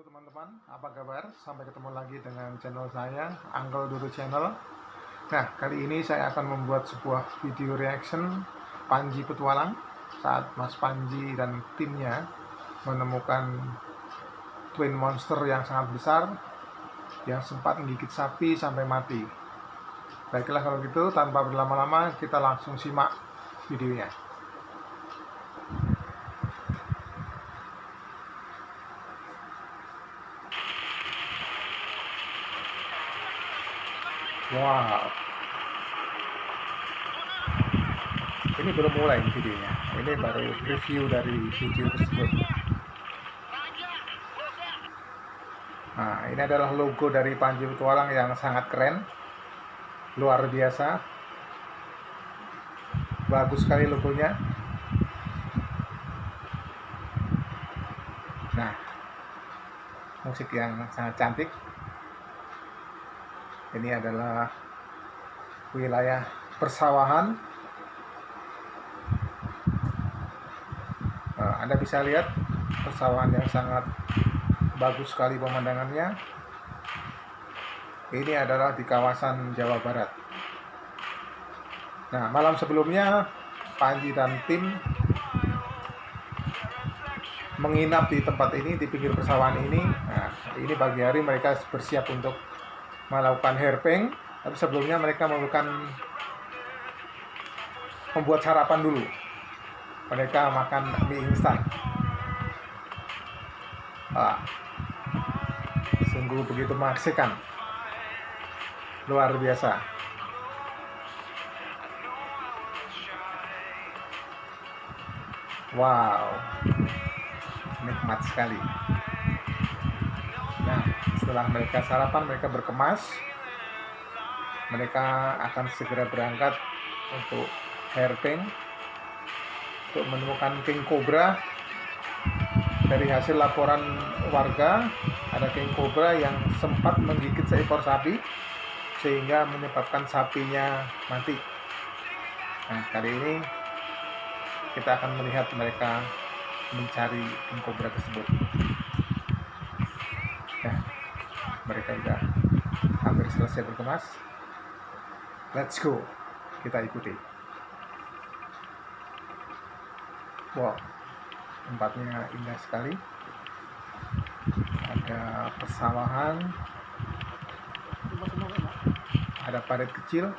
Halo teman-teman, apa kabar? Sampai ketemu lagi dengan channel saya, Uncle Duru Channel. Nah, kali ini saya akan membuat sebuah video reaction Panji Petualang saat Mas Panji dan timnya menemukan twin monster yang sangat besar yang sempat menggigit sapi sampai mati. Baiklah kalau gitu, tanpa berlama-lama kita langsung simak videonya. Wow. Ini belum mulai videonya. Ini baru review dari video tersebut. Nah, ini adalah logo dari Panji Petualang yang sangat keren. Luar biasa. Bagus sekali logonya. Nah, musik yang sangat cantik ini adalah wilayah persawahan. Eh, Anda bisa lihat persawahan yang sangat bagus sekali pemandangannya. Ini adalah di kawasan Jawa Barat. Nah malam sebelumnya Panji dan tim menginap di tempat ini di pinggir persawahan ini. Nah ini pagi hari mereka bersiap untuk melakukan hairping tapi sebelumnya mereka melakukan membuat sarapan dulu. Mereka makan mie instan. Ah, sungguh begitu mengaksikan luar biasa. Wow nikmat sekali setelah mereka sarapan, mereka berkemas. Mereka akan segera berangkat untuk hairpin untuk menemukan king cobra. Dari hasil laporan warga, ada king cobra yang sempat menggigit seekor sapi sehingga menyebabkan sapinya mati. Nah, kali ini kita akan melihat mereka mencari king cobra tersebut selesai berkemas. Let's go. Kita ikuti. Wow tempatnya indah sekali. Ada persawahan. Ada parit kecil.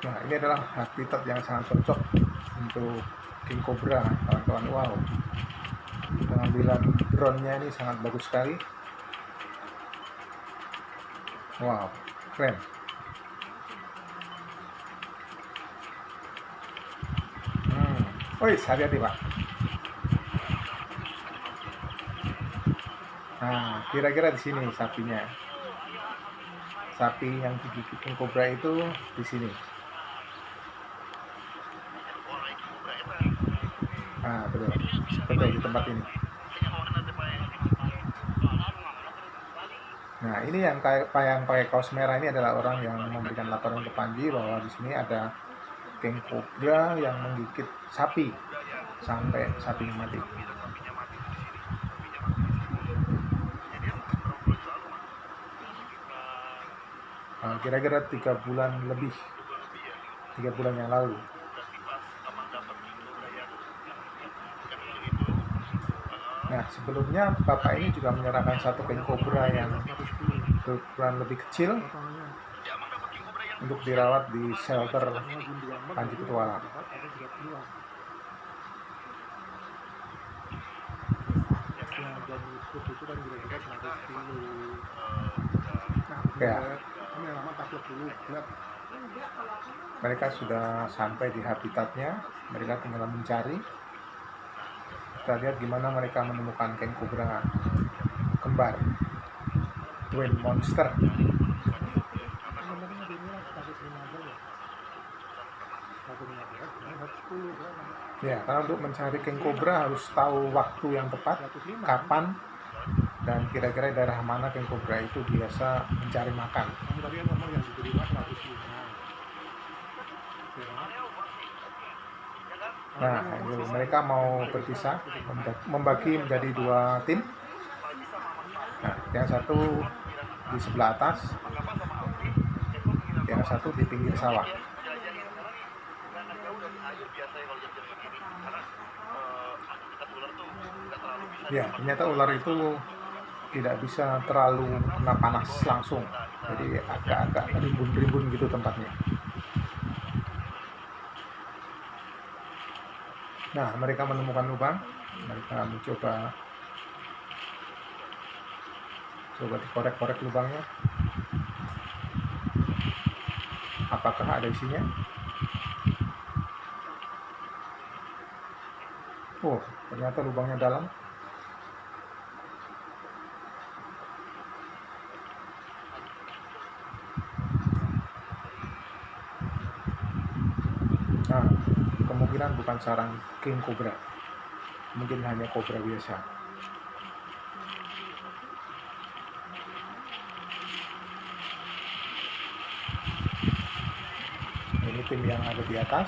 Nah, ini adalah habitat yang sangat cocok untuk king cobra, kawan-kawan. Wow, pengambilan drone-nya ini sangat bagus sekali. Wow, keren. Hmm. Woi, hati-hati pak. Nah, kira-kira di sini sapinya. Sapi yang digigit king cobra itu di sini. Nah, betul. Betul di tempat ini. Nah, ini yang kayak yang pakai kaos merah ini adalah orang yang memberikan laporan ke Panji bahwa di sini ada king cobra yang menggigit sapi sampai sapi mati. Nah, kira-kira tiga bulan lebih, tiga bulan yang lalu. Nah, sebelumnya Bapak ini juga menyerahkan satu king cobra yang berukuran lebih kecil untuk dirawat di shelter Panji Petualang. Ya. Mereka sudah sampai di habitatnya, mereka tinggal mencari kita lihat gimana mereka menemukan king cobra kembar twin monster ya karena untuk mencari king cobra harus tahu waktu yang tepat kapan dan kira-kira daerah mana king cobra itu biasa mencari makan kan, Nah, itu mereka mau berpisah, membagi menjadi dua tim. Nah, yang satu di sebelah atas, yang satu di pinggir sawah. Ya, ternyata ular itu tidak bisa terlalu kena panas langsung, jadi agak-agak rimbun-rimbun gitu tempatnya. Nah, mereka menemukan lubang, mereka mencoba coba dikorek-korek lubangnya. Apakah ada isinya? Oh, ternyata lubangnya dalam. Nah, kemungkinan bukan sarang king cobra. Mungkin hanya cobra biasa. Ini tim yang ada di atas.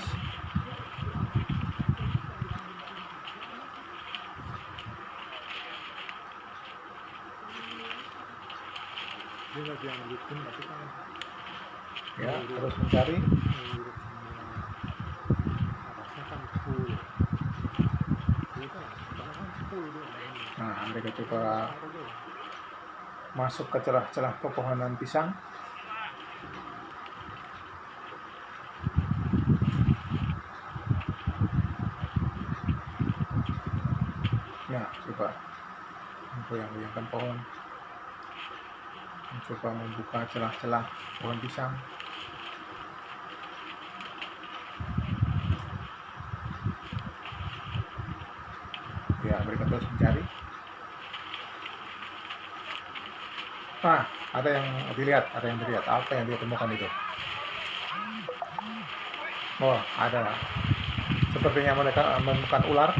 Ya, terus mencari. Nah, mereka coba masuk ke celah-celah pepohonan pisang. Nah, coba goyang-goyangkan pohon. Mencoba membuka celah-celah pohon pisang. Ya, mereka terus mencari. Nah, ada yang dilihat, ada yang dilihat. Apa yang dia temukan itu? Oh, ada. Sepertinya mereka menemukan ular.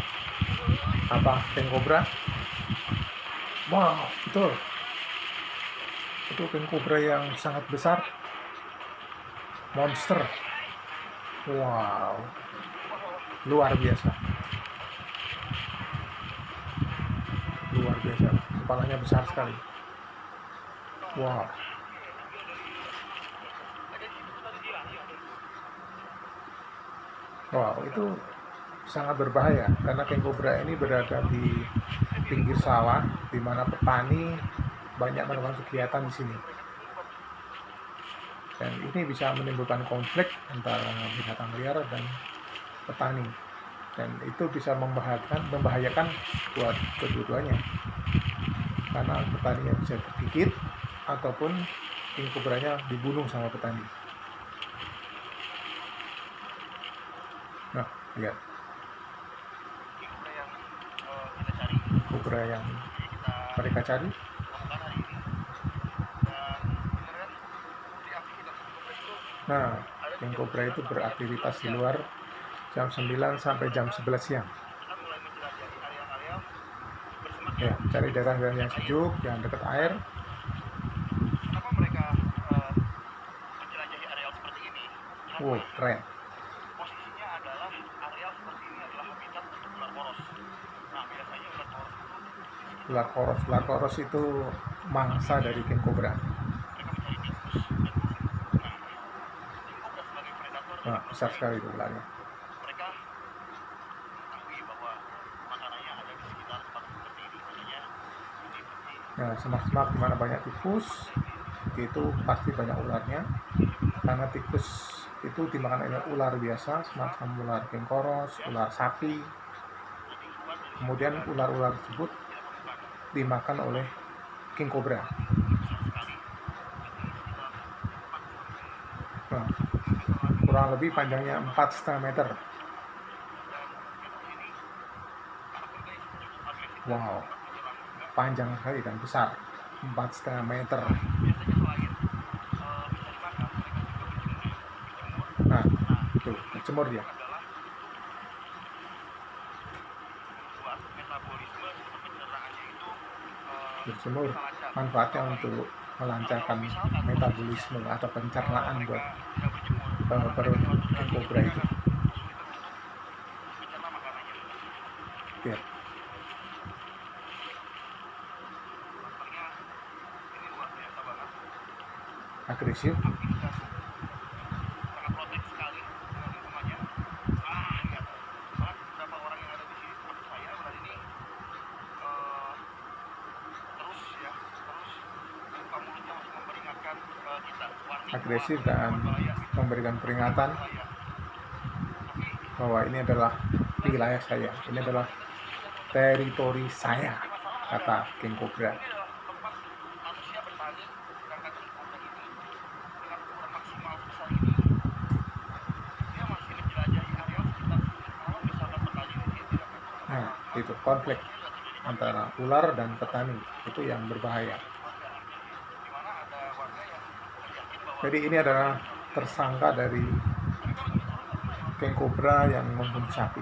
Apa? King cobra. Wow, betul. Itu king cobra yang sangat besar. Monster. Wow. Luar biasa. Luar biasa. Kepalanya besar sekali. Wow. Wow, itu sangat berbahaya karena king cobra ini berada di pinggir sawah di mana petani banyak melakukan kegiatan di sini. Dan ini bisa menimbulkan konflik antara binatang liar dan petani. Dan itu bisa membahayakan, membahayakan buat kedua-duanya. Karena petaninya bisa tergigit ataupun king cobranya dibunuh sama petani. Nah, lihat. Cobra yang mereka cari. Nah, king cobra itu beraktivitas di luar jam 9 sampai jam 11 siang. Ya, cari daerah-daerah yang sejuk, yang dekat air. Wow, keren. posisinya adalah area seperti ini adalah habitat untuk ular poros. Nah, biasanya ular poros itu Ular koros, ular koros itu mangsa dari king cobra. Nah, besar sekali itu ularnya. Nah, semak-semak di mana banyak tikus itu pasti banyak ularnya. Karena tikus itu dimakan oleh ular biasa semacam ular kengkoros, ular sapi. Kemudian ular-ular tersebut dimakan oleh king cobra. Nah, kurang lebih panjangnya 4,5 meter. Wow panjang sekali dan besar 4,5 meter. Nah tuh berjemur dia berjemur manfaatnya untuk melancarkan metabolisme atau pencernaan buat uh, perut kobra itu. Biar. Agresif. Agresif dan memberikan peringatan bahwa ini adalah wilayah saya, ini adalah teritori saya, kata King Cobra. Nah, itu konflik antara ular dan petani itu yang berbahaya. di mana ada warga yang yakin bahwa Jadi ini adalah tersangka dari King Cobra yang membunuh sapi.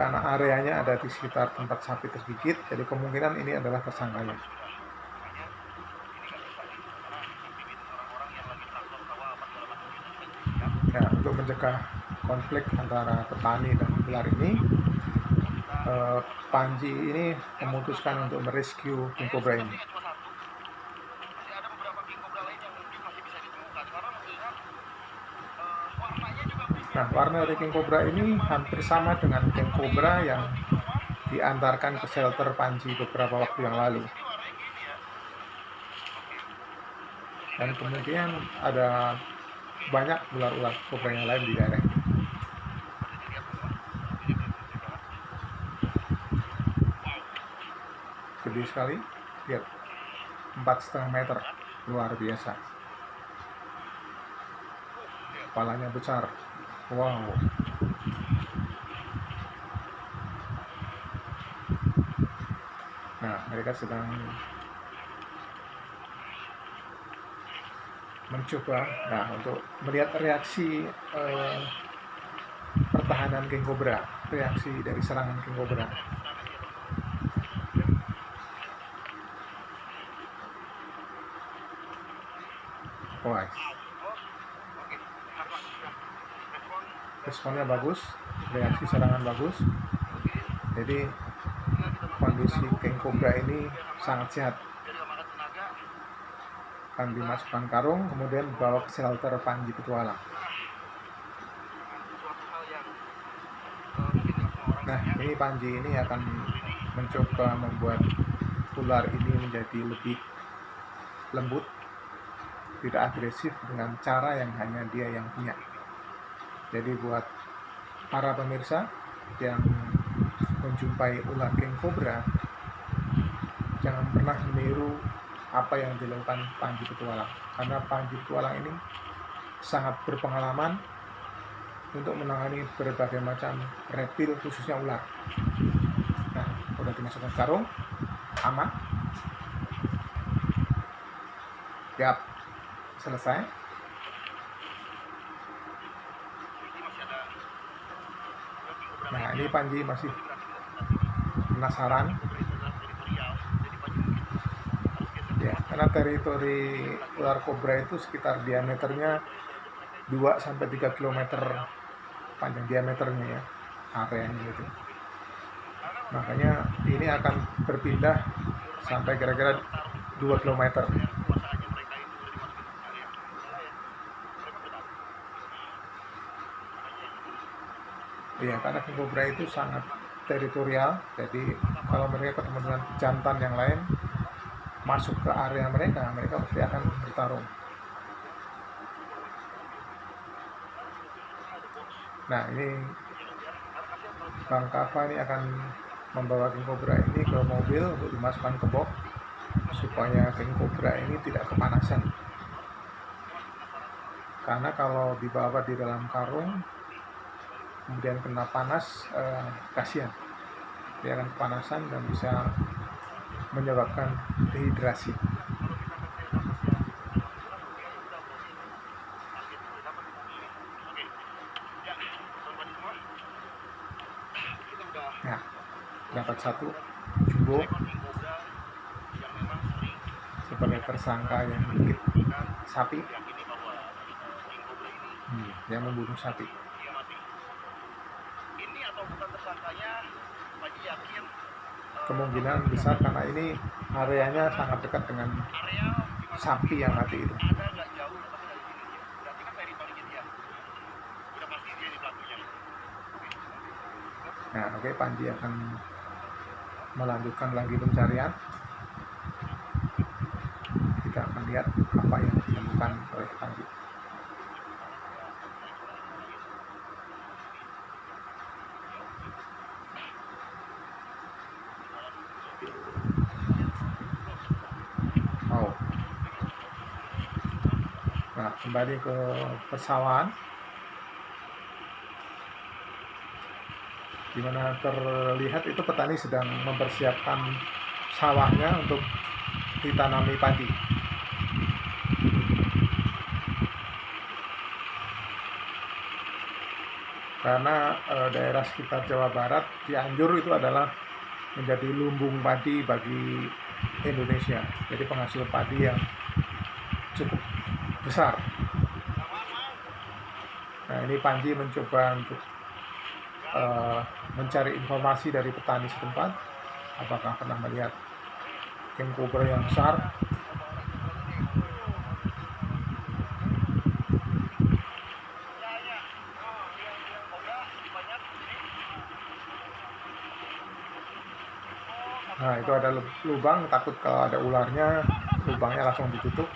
Karena areanya ada di sekitar tempat sapi tergigit, jadi kemungkinan ini adalah tersangkanya. Ya, untuk mencegah konflik antara petani dan ular ini, eh, Panji ini memutuskan untuk merescue King Cobra ini. Sepertinya cuma satu. Masih ada beberapa king cobra lain yang mungkin masih bisa ditemukan karena melihat eh, warnanya juga berbeda. Nah, warna dari King Cobra ini hampir sama dengan King Cobra yang diantarkan ke shelter Panji beberapa waktu yang lalu. Dan kemudian ada banyak ular-ular kobra yang lain di daerah ini. Gede sekali, lihat empat setengah meter, luar biasa. Kepalanya besar, wow. Nah, mereka sedang mencoba, nah untuk melihat reaksi eh, pertahanan King Cobra, reaksi dari serangan King Cobra. Wah, responnya bagus, reaksi serangan bagus. Jadi kondisi King Cobra ini sangat sehat. Akan dimasukkan karung, kemudian dibawa ke shelter Panji Petualang. Nah, ini Panji ini akan mencoba membuat ular ini menjadi lebih lembut, tidak agresif dengan cara yang hanya dia yang punya. Jadi buat para pemirsa yang menjumpai ular king cobra, jangan pernah meniru apa yang dilakukan Panji Petualang. Karena Panji Petualang ini sangat berpengalaman untuk menangani berbagai macam reptil khususnya ular. Nah, udah dimasukkan karung, aman. Siap, selesai. ini masih ada king cobra Nah, ini Panji masih penasaran ya, karena teritori ular kobra itu sekitar diameternya 2 sampai 3 km panjang diameternya ya, areanya itu. Makanya ini akan berpindah sampai kira-kira 2 km. kuasaannya mereka itu udah dimasukin ke area mereka udah tahu Iya, karena King Cobra itu sangat teritorial, jadi kalau mereka ketemu dengan jantan yang lain, masuk ke area mereka, mereka pasti akan bertarung. Nah, ini Bang Kava ini akan membawa King Cobra ini ke mobil untuk dimasukkan ke box supaya King Cobra ini tidak kepanasan. Karena kalau dibawa di dalam karung, kemudian kena panas, eh, kasihan. Dia akan kepanasan dan bisa menyebabkan dehidrasi. Nah, dapat satu jumbo sebagai tersangka yang kan sapi, hmm, yang membunuh sapi. dia mati. Ini atau bukan tersangkanya, Panji yakin eh, Kemungkinan besar karena ini areanya sangat dekat dengan sapi yang mati itu. kan pelakunya. Nah, oke Panji akan melanjutkan lagi pencarian. Kita akan lihat apa yang ditemukan oleh Panji. Oh. Nah, kembali ke persawahan. di mana terlihat itu petani sedang mempersiapkan sawahnya untuk ditanami padi. Karena eh, daerah sekitar Jawa Barat Cianjur itu adalah menjadi lumbung padi bagi Indonesia. Jadi penghasil padi yang cukup besar. Nah, ini Panji mencoba untuk uh, mencari informasi dari petani setempat apakah pernah melihat king cobra yang besar Nah itu ada lubang, takut kalau ada ularnya, lubangnya langsung ditutup.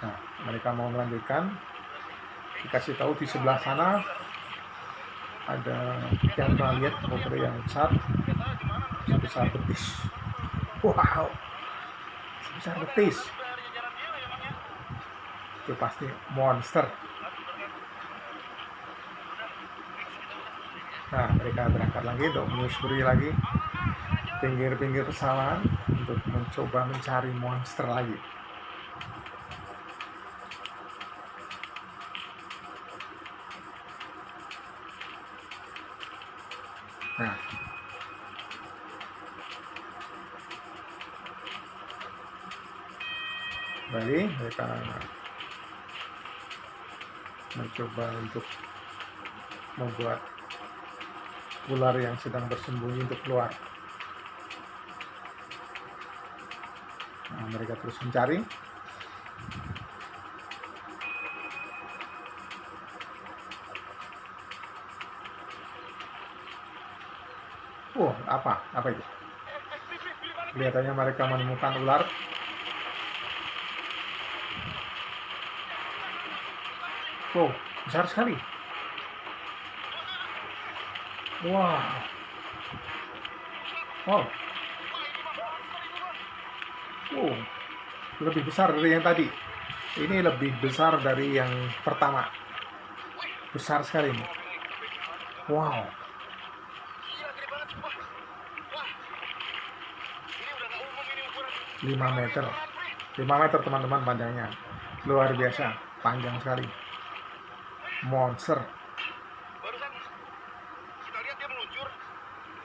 Nah, mereka mau melanjutkan. Dikasih tahu di sebelah sana ada yang pernah lihat yang besar, sebesar betis. Wow, sebesar betis. Itu pasti monster. Nah, mereka berangkat lagi untuk menyusuri lagi pinggir-pinggir pesawahan untuk mencoba mencari monster lagi. Mereka mencoba untuk membuat ular yang sedang bersembunyi untuk keluar. Nah, mereka terus mencari. Oh, apa? Apa itu? Kelihatannya mereka menemukan ular. Oh, besar sekali. Wow. Wow. Wow. Lebih besar dari yang tadi. Ini lebih besar dari yang pertama. Besar sekali ini. Wow. 5 meter 5 meter teman-teman panjangnya luar biasa panjang sekali monster Barusan kita lihat dia meluncur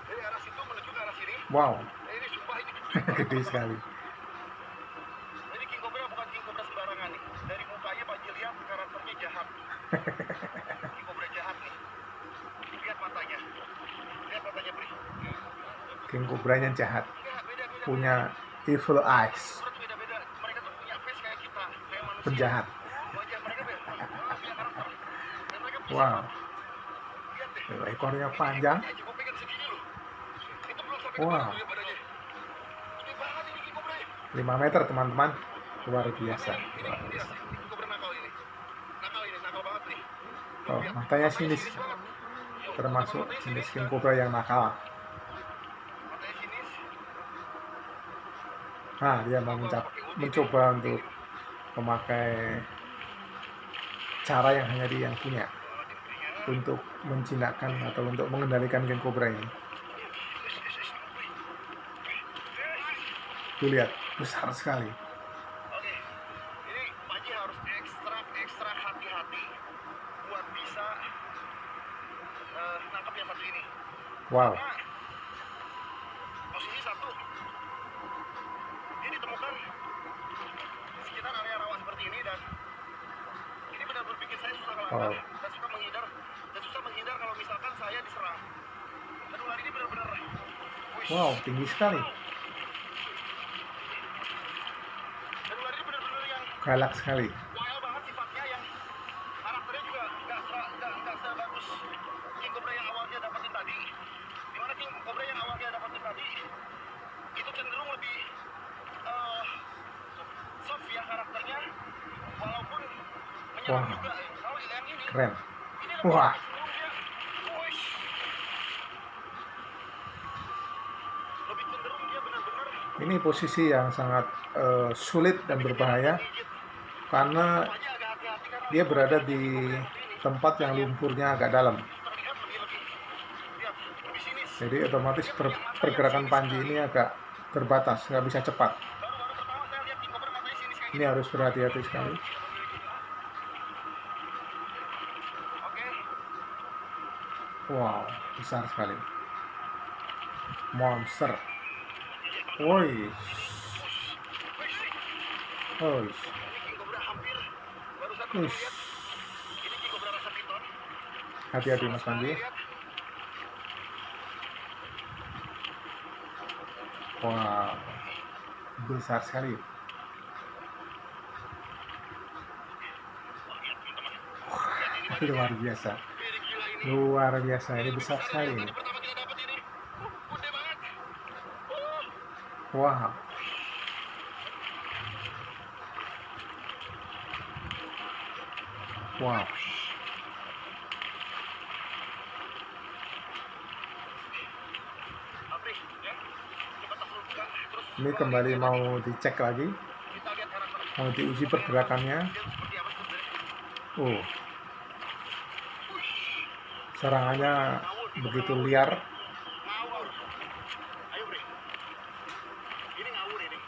dari arah situ menuju ke arah sini. wow Nah, ini sumpah ini gede. gede sekali Jadi King Cobra bukan King Cobra sembarangan nih. Dari mukanya Pak lihat karakternya jahat. King Cobra jahat nih. Lihat matanya. Lihat matanya, Bri. king cobranya jahat Enggak, beda-beda. punya evil eyes Cobra tuh beda-beda. Mereka tuh punya face kayak kita, kayak manusia. penjahat banget ini King Cobra. 5 meter teman-teman. Luar biasa. Luar biasa. Oh matanya sinis. Termasuk jenis king cobra yang nakal. Nah dia mau mencap- mencoba untuk memakai cara yang hanya dia yang punya untuk menjinakkan atau untuk mengendalikan king cobra ini tuh lihat besar sekali Oke, ini Pak Ji harus ekstra ekstra hati-hati buat bisa eh, nangkep yang satu ini. wow posisi satu, ini ditemukan di sekitar area rawa seperti ini dan ini benar-benar bikin saya susah ngelangkah Oh. Soft ya karakternya walaupun menyerang Wah. yang ini Keren. Wah. cenderung dia wush. lebih cenderung dia benar-benar Ini posisi yang sangat eh, sulit dan berbahaya karena dia berada di tempat yang lumpurnya agak dalam. Jadi otomatis per- pergerakan Panji ini agak terbatas, nggak bisa cepat. Ini harus berhati-hati sekali. Wow, besar sekali. Monster. Woi, piton. Hati-hati Mas Panji. Wow, besar sekali. Wah, luar biasa. Luar biasa, ini besar sekali Tadi ini. pertama kita dapat ini, uh, gede banget. Uh, Wow. Wow. Ini kembali mau dicek lagi, mau diuji pergerakannya. Oh, serangannya begitu liar. Ngawur. Ayo, Bre. Ini ngawur ini.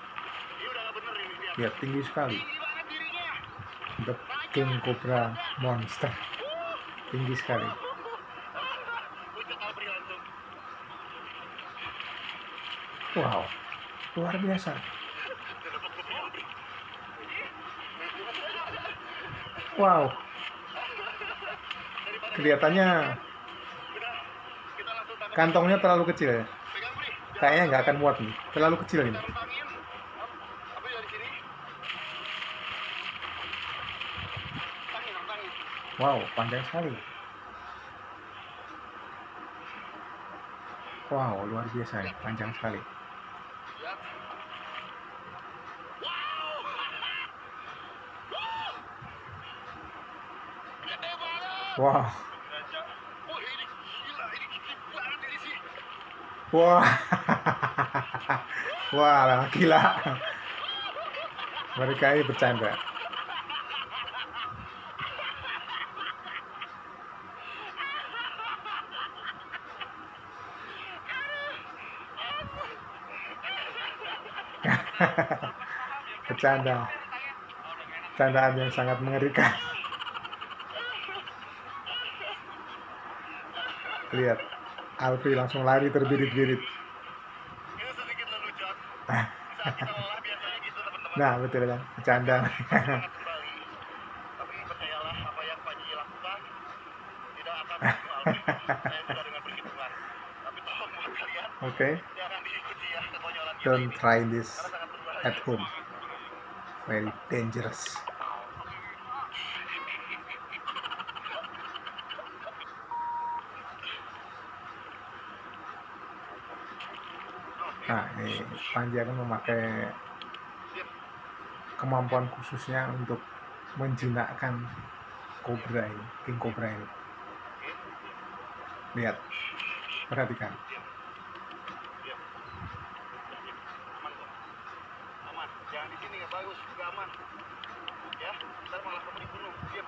Ini udah gak Ya, tinggi sekali. The King Cobra Monster. Tinggi sekali. Wow, luar biasa. Wow, kelihatannya kantongnya terlalu kecil ya. Kayaknya nggak akan muat nih, terlalu kecil ini. Kita rentangin. Apa dari sini? Rentangin, rentangin. Wow, panjang sekali. Wow, luar biasa panjang sekali. Wow. Wah, wah, gila. Mereka ini bercanda. bercanda. Candaan yang sangat mengerikan. Lihat, Alfi langsung lari terbirit-birit. Nah, betul kan? Bercanda. Oke, gitu don't try this. At home. Very dangerous. Nah, ini Panji akan memakai kemampuan khususnya untuk menjinakkan kobra ini, king kobra ini. Lihat, perhatikan. Aman kok. Aman. Jangan di sini ya bagus, juga aman. Ya, ntar malah kamu dibunuh. Diam.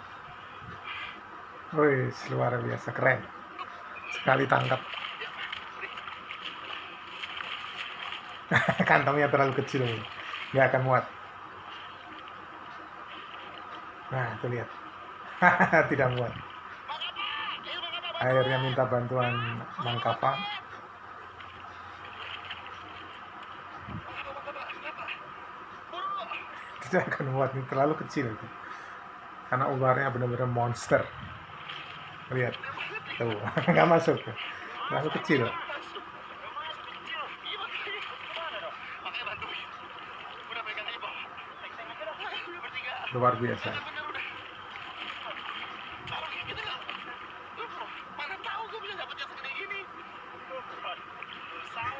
Wih, luar biasa keren. Sekali tangkap. Ya, kantongnya terlalu kecil nggak akan muat. Nah tuh lihat. Tidak muat. Akhirnya minta bantuan Mang Kapa tidak akan muat ini terlalu kecil itu. Karena ularnya benar-benar monster lihat tuh nggak masuk terlalu kecil luar biasa.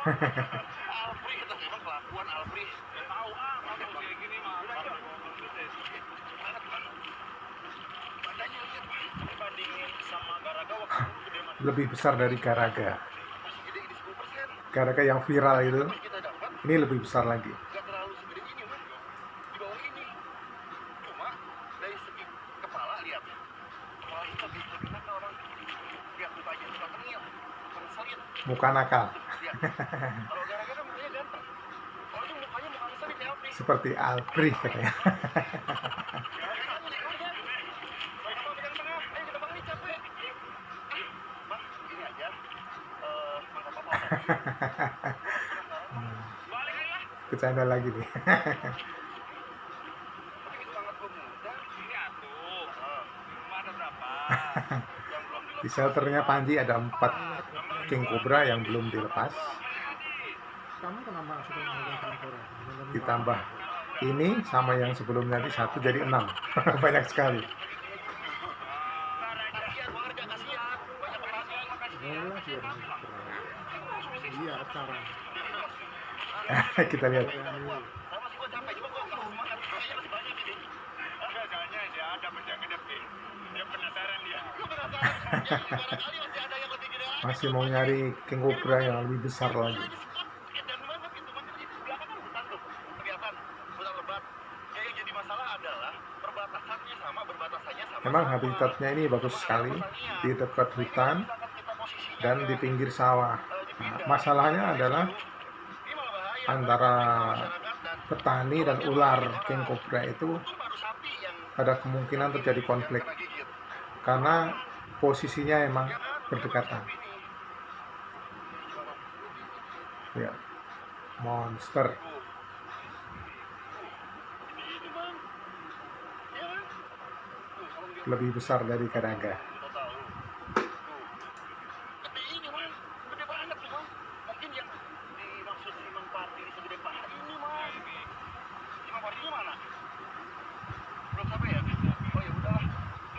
Alfri itu emang kelakuan Alfri. Gak tahu ah, kalau kayak gini mah. Banget banget. Badannya lihat Pak. Dibandingin sama Garaga waktu itu gede banget. Lebih besar dari Garaga Masih gede ini 10%. Garaga yang viral itu ini lebih besar lagi nggak terlalu segede ini man. Di bawah ini. Cuma dari segi kepala lihat. Kepala itu lebih lebih nakal bang. Lihat mukanya suka tengil. Ngeselin. muka nakal Lihat. Kalau gara-gara kan mukanya ganteng. Kalau itu mukanya muka ngeselin kayak Alfri. seperti Alpri katanya bercanda lagi nih. Di shelternya Panji ada empat king cobra yang belum dilepas. Ditambah ini sama yang sebelumnya tadi satu jadi enam. Banyak sekali kita lihat masih mau nyari king cobra yang lebih besar lagi memang habitatnya ini bagus sekali di dekat hutan dan di pinggir sawah Nah, masalahnya adalah. Antara petani dan ular king cobra itu ada kemungkinan terjadi konflik. Karena posisinya emang berdekatan. Ya monster. Lebih besar dari Garaga Total lu. Tuh. Gede ini bang, gede banget tuh bang. Mungkin yang dimaksud si Mang Parti segede paha ini bang. Si Mang Partinya mana? Belum sampai ya? Oh ya udahlah.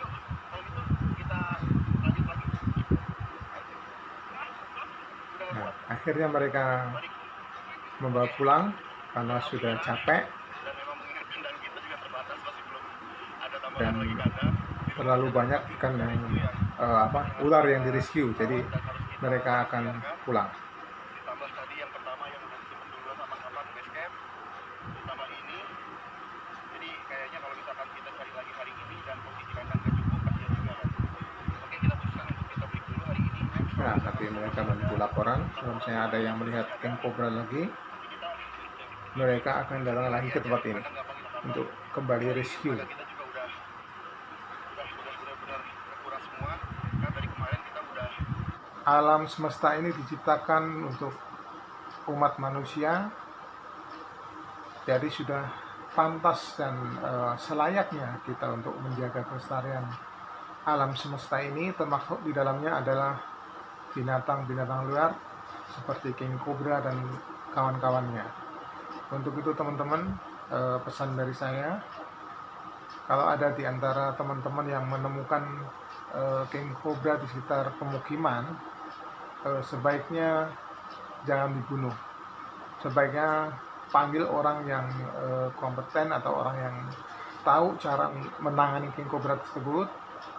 Yuk, kalau gitu kita lanjut lagi. Udah nah buat akhirnya mereka membawa pulang karena sudah capek. Dan terlalu banyak ikan yang eh, apa ular yang direscue jadi mereka akan pulang ditambah tadi yang pertama yang udah disebut duluan sama kapan base camp ditambah ini jadi kayaknya kalau misalkan kita cari lagi hari ini dan posisi kandang gak cukup kasihan juga kan oke kita putuskan untuk kita break dulu hari ini ya. nah tapi mereka menunggu laporan kalau misalnya ada yang melihat king cobra lagi mereka akan datang lagi ke tempat ini untuk kembali rescue. Alam semesta ini diciptakan untuk umat manusia. Jadi sudah pantas dan eh, selayaknya kita untuk menjaga kelestarian alam semesta ini termasuk di dalamnya adalah binatang-binatang luar seperti king cobra dan kawan-kawannya. Untuk itu teman-teman eh, pesan dari saya kalau ada di antara teman-teman yang menemukan eh, king cobra di sekitar pemukiman eh, sebaiknya jangan dibunuh. Sebaiknya panggil orang yang kompeten atau orang yang tahu cara menangani king cobra tersebut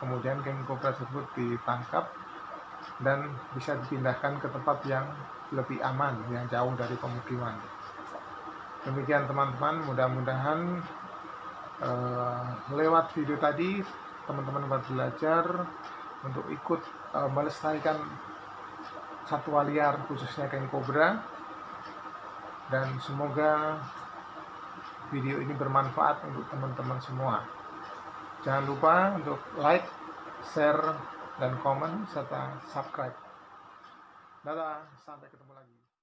kemudian king cobra tersebut ditangkap dan bisa dipindahkan ke tempat yang lebih aman yang jauh dari pemukiman. Demikian teman-teman. Mudah-mudahan eh, lewat video tadi teman-teman dapat belajar untuk ikut eh, melestarikan satwa liar khususnya king cobra dan semoga video ini bermanfaat untuk teman-teman semua. Jangan lupa untuk like, share, dan komen serta subscribe. Dadah, sampai ketemu.